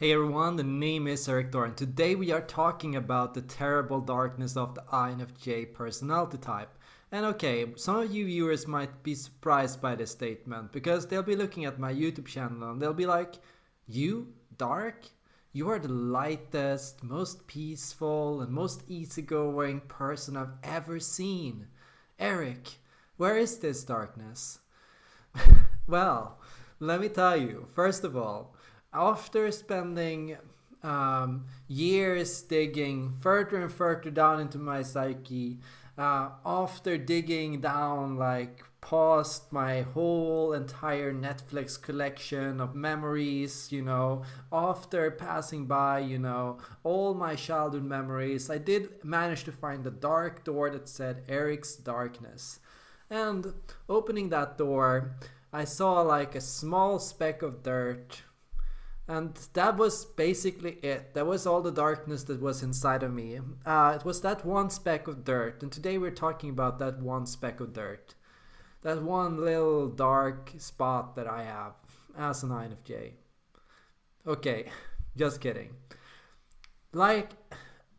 Hey everyone, the name is Eric and today we are talking about the terrible darkness of the INFJ personality type. And okay, some of you viewers might be surprised by this statement because they'll be looking at my YouTube channel and they'll be like, You? Dark? You are the lightest, most peaceful, and most easygoing person I've ever seen. Eric, where is this darkness? well, let me tell you, first of all, after spending um, years digging further and further down into my psyche, uh, after digging down like past my whole entire Netflix collection of memories, you know, after passing by, you know, all my childhood memories, I did manage to find a dark door that said Eric's Darkness. And opening that door, I saw like a small speck of dirt and that was basically it. That was all the darkness that was inside of me. Uh, it was that one speck of dirt. And today we're talking about that one speck of dirt. That one little dark spot that I have as an INFJ. Okay, just kidding. Like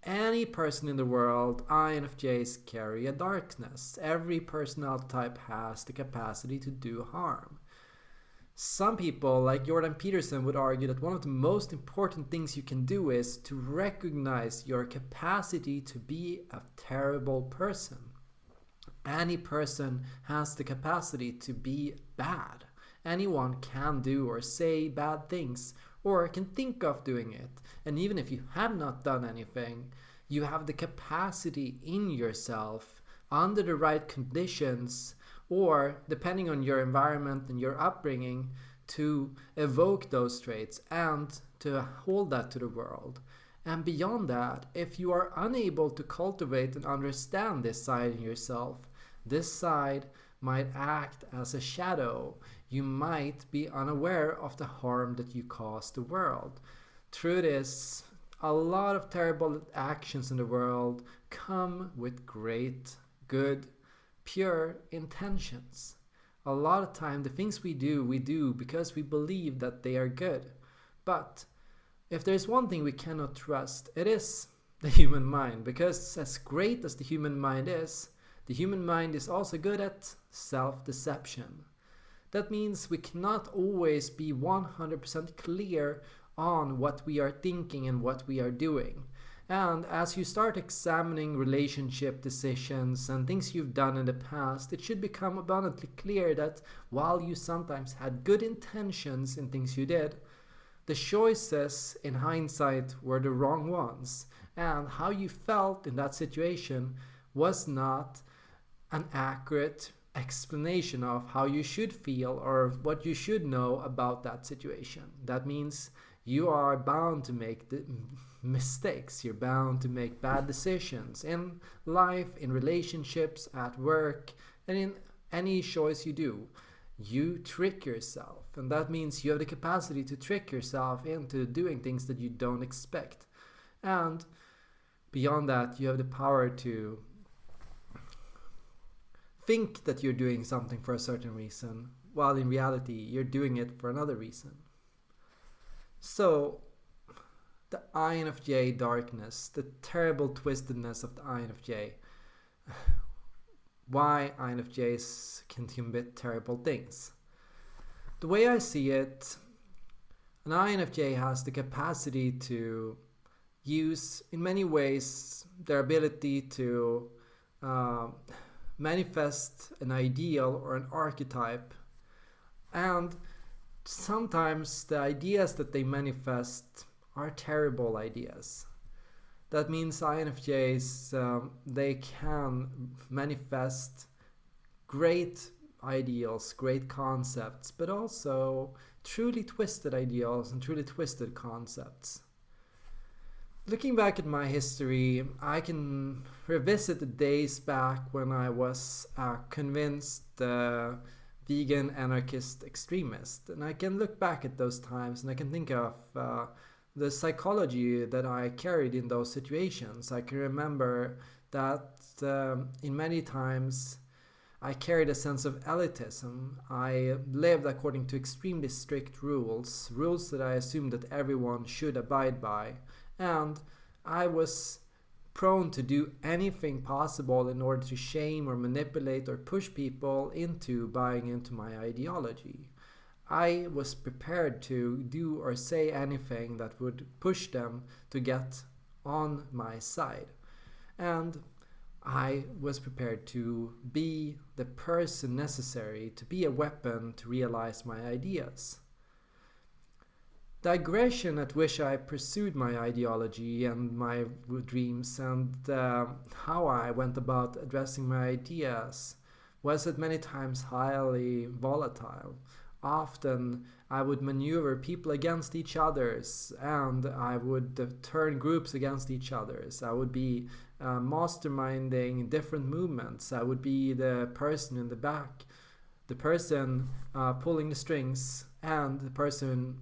any person in the world, INFJs carry a darkness. Every personality type has the capacity to do harm. Some people, like Jordan Peterson, would argue that one of the most important things you can do is to recognize your capacity to be a terrible person. Any person has the capacity to be bad. Anyone can do or say bad things or can think of doing it. And even if you have not done anything, you have the capacity in yourself under the right conditions or depending on your environment and your upbringing to evoke those traits and to hold that to the world. And beyond that, if you are unable to cultivate and understand this side in yourself, this side might act as a shadow. You might be unaware of the harm that you cause the world. Truth is, a lot of terrible actions in the world come with great good pure intentions. A lot of time the things we do, we do because we believe that they are good. But if there's one thing we cannot trust, it is the human mind. Because as great as the human mind is, the human mind is also good at self-deception. That means we cannot always be 100% clear on what we are thinking and what we are doing. And as you start examining relationship decisions and things you've done in the past, it should become abundantly clear that while you sometimes had good intentions in things you did, the choices in hindsight were the wrong ones. And how you felt in that situation was not an accurate explanation of how you should feel or what you should know about that situation. That means you are bound to make the mistakes. You're bound to make bad decisions in life, in relationships, at work, and in any choice you do. You trick yourself, and that means you have the capacity to trick yourself into doing things that you don't expect. And beyond that, you have the power to think that you're doing something for a certain reason, while in reality, you're doing it for another reason. So, the INFJ darkness, the terrible twistedness of the INFJ. Why INFJs can commit terrible things. The way I see it, an INFJ has the capacity to use, in many ways, their ability to uh, manifest an ideal or an archetype. And sometimes the ideas that they manifest are terrible ideas. That means INFJs, um, they can manifest great ideals, great concepts, but also truly twisted ideals and truly twisted concepts. Looking back at my history, I can revisit the days back when I was a convinced uh, vegan anarchist extremist. And I can look back at those times and I can think of uh, the psychology that I carried in those situations. I can remember that um, in many times I carried a sense of elitism. I lived according to extremely strict rules, rules that I assumed that everyone should abide by. And I was prone to do anything possible in order to shame or manipulate or push people into buying into my ideology. I was prepared to do or say anything that would push them to get on my side. And I was prepared to be the person necessary to be a weapon to realize my ideas. The aggression at which I pursued my ideology and my dreams and uh, how I went about addressing my ideas was at many times highly volatile. Often I would maneuver people against each others and I would turn groups against each others. I would be uh, masterminding different movements. I would be the person in the back, the person uh, pulling the strings, and the person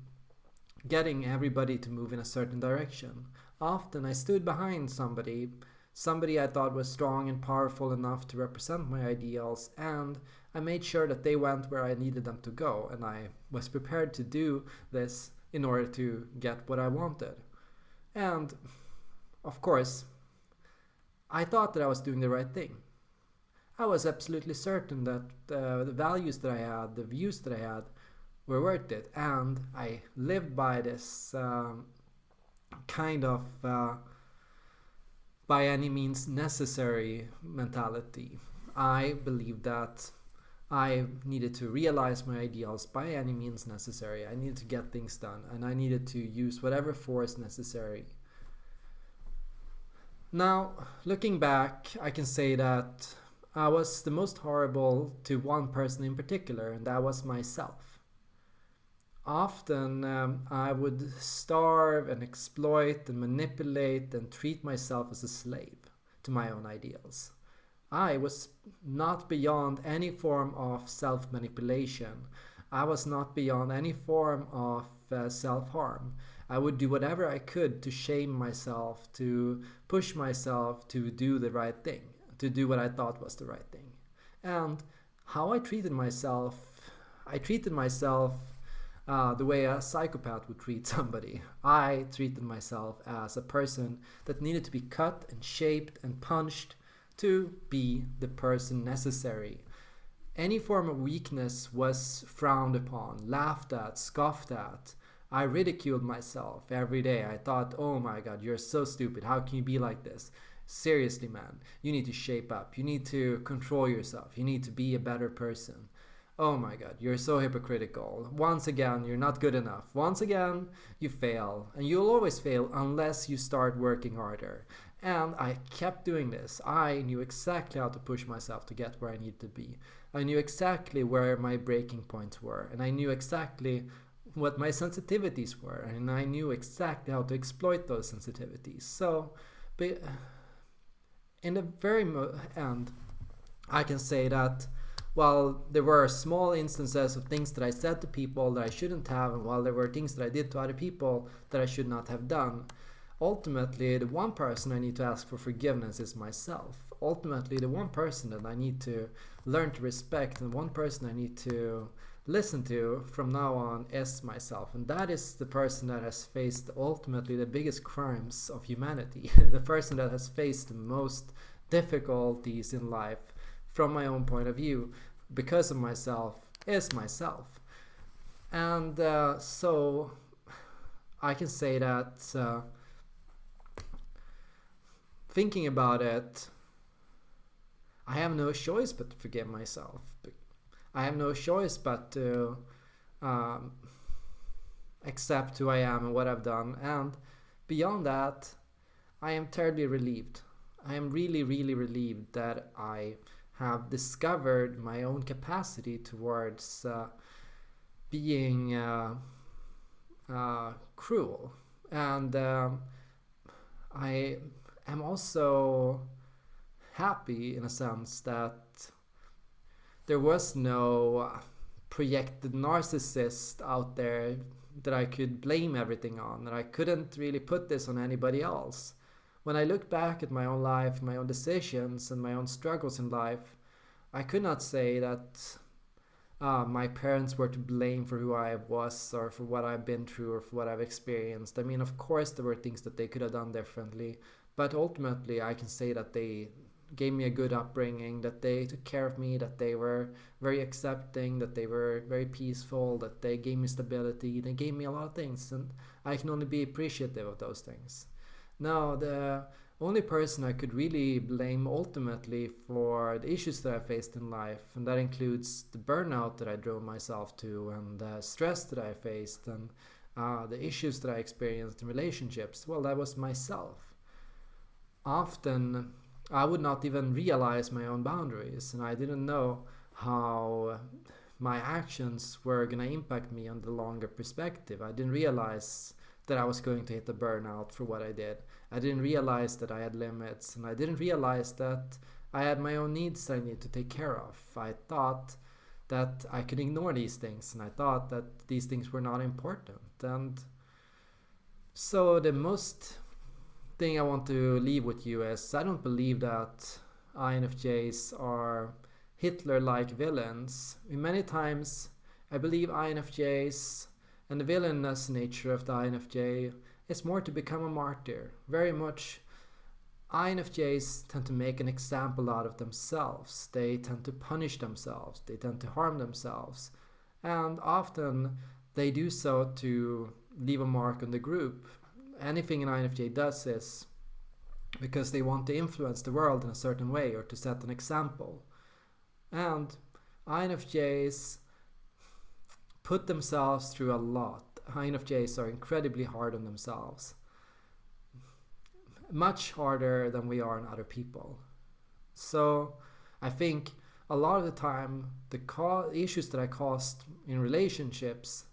getting everybody to move in a certain direction. Often I stood behind somebody, somebody I thought was strong and powerful enough to represent my ideals, and I made sure that they went where I needed them to go, and I was prepared to do this in order to get what I wanted. And of course, I thought that I was doing the right thing. I was absolutely certain that uh, the values that I had, the views that I had, were worth it, and I lived by this um, kind of uh, by any means necessary mentality. I believed that I needed to realize my ideals by any means necessary. I needed to get things done and I needed to use whatever force necessary. Now, looking back, I can say that I was the most horrible to one person in particular, and that was myself. Often um, I would starve and exploit and manipulate and treat myself as a slave to my own ideals. I was not beyond any form of self manipulation. I was not beyond any form of uh, self harm. I would do whatever I could to shame myself, to push myself to do the right thing, to do what I thought was the right thing. And how I treated myself, I treated myself uh, the way a psychopath would treat somebody. I treated myself as a person that needed to be cut and shaped and punched to be the person necessary. Any form of weakness was frowned upon, laughed at, scoffed at. I ridiculed myself every day. I thought, oh my god, you're so stupid. How can you be like this? Seriously, man, you need to shape up. You need to control yourself. You need to be a better person. Oh my god, you're so hypocritical. Once again, you're not good enough. Once again, you fail. And you'll always fail unless you start working harder. And I kept doing this. I knew exactly how to push myself to get where I needed to be. I knew exactly where my breaking points were, and I knew exactly what my sensitivities were, and I knew exactly how to exploit those sensitivities. So, but in the very end, I can say that while there were small instances of things that I said to people that I shouldn't have, and while there were things that I did to other people that I should not have done, ultimately the one person I need to ask for forgiveness is myself. Ultimately, the one person that I need to learn to respect and one person I need to listen to from now on is myself. And that is the person that has faced ultimately the biggest crimes of humanity, the person that has faced the most difficulties in life from my own point of view because of myself is myself. And uh, so I can say that. Uh, thinking about it, I have no choice but to forgive myself. I have no choice but to um, accept who I am and what I've done. And beyond that, I am terribly relieved. I am really, really relieved that I have discovered my own capacity towards uh, being uh, uh, cruel. And um, I am also happy in a sense that there was no projected narcissist out there that I could blame everything on, and I couldn't really put this on anybody else. When I look back at my own life, my own decisions, and my own struggles in life, I could not say that uh, my parents were to blame for who I was or for what I've been through or for what I've experienced. I mean, of course, there were things that they could have done differently, but ultimately, I can say that they gave me a good upbringing, that they took care of me, that they were very accepting, that they were very peaceful, that they gave me stability, they gave me a lot of things, and I can only be appreciative of those things. Now, the only person I could really blame ultimately for the issues that I faced in life, and that includes the burnout that I drove myself to, and the stress that I faced, and uh, the issues that I experienced in relationships, well, that was myself. Often I would not even realize my own boundaries, and I didn't know how my actions were going to impact me on the longer perspective. I didn't realize that I was going to hit a burnout for what I did. I didn't realize that I had limits, and I didn't realize that I had my own needs that I need to take care of. I thought that I could ignore these things, and I thought that these things were not important. And so the most thing I want to leave with you is I don't believe that INFJs are Hitler-like villains. Many times I believe INFJs and the villainous nature of the INFJ is more to become a martyr. Very much INFJs tend to make an example out of themselves. They tend to punish themselves. They tend to harm themselves. And often they do so to leave a mark on the group anything an INFJ does is because they want to influence the world in a certain way or to set an example. And INFJs put themselves through a lot. INFJs are incredibly hard on themselves. Much harder than we are on other people. So I think a lot of the time the issues that I caused in relationships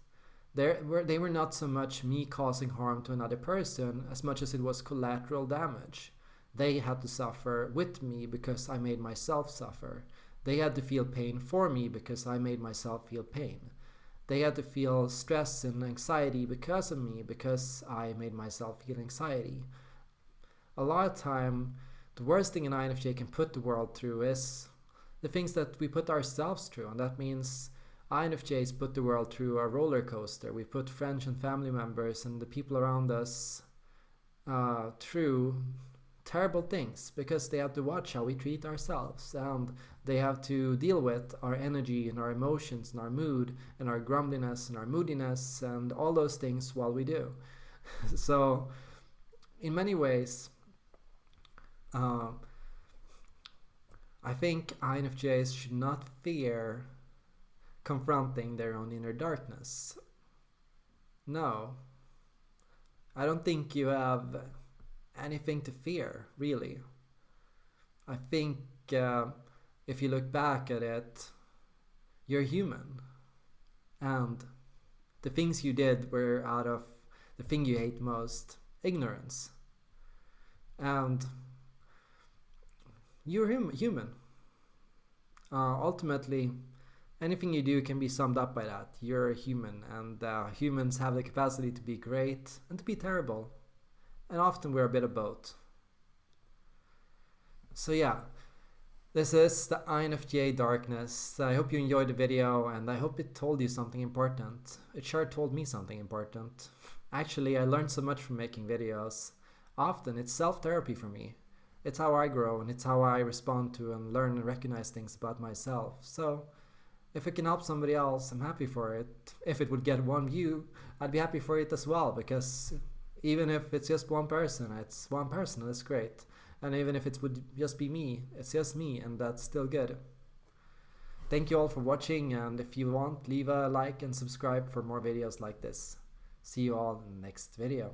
they were, they were not so much me causing harm to another person as much as it was collateral damage. They had to suffer with me because I made myself suffer. They had to feel pain for me because I made myself feel pain. They had to feel stress and anxiety because of me because I made myself feel anxiety. A lot of time, the worst thing an INFJ can put the world through is the things that we put ourselves through, and that means INFJs put the world through a roller coaster. We put friends and family members and the people around us uh, through terrible things because they have to watch how we treat ourselves and they have to deal with our energy and our emotions and our mood and our grumbliness and our moodiness and all those things while we do. so, in many ways, uh, I think INFJs should not fear confronting their own inner darkness. No. I don't think you have anything to fear, really. I think uh, if you look back at it, you're human. And the things you did were out of the thing you hate most ignorance. And you're hum human. Uh, ultimately, anything you do can be summed up by that. You're a human, and uh, humans have the capacity to be great and to be terrible. And often we're a bit of both. So yeah, this is the INFJ Darkness. I hope you enjoyed the video and I hope it told you something important. It sure told me something important. Actually, I learned so much from making videos. Often it's self-therapy for me. It's how I grow and it's how I respond to and learn and recognize things about myself. So if it can help somebody else, I'm happy for it. If it would get one view, I'd be happy for it as well because even if it's just one person, it's one person, that's great. And even if it would just be me, it's just me, and that's still good. Thank you all for watching, and if you want, leave a like and subscribe for more videos like this. See you all in the next video.